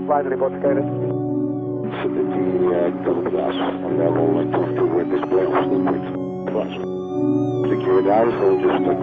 Wave report status. Security, uh, double glass level uh, 22 with display of liquid glass. Secure down, so just a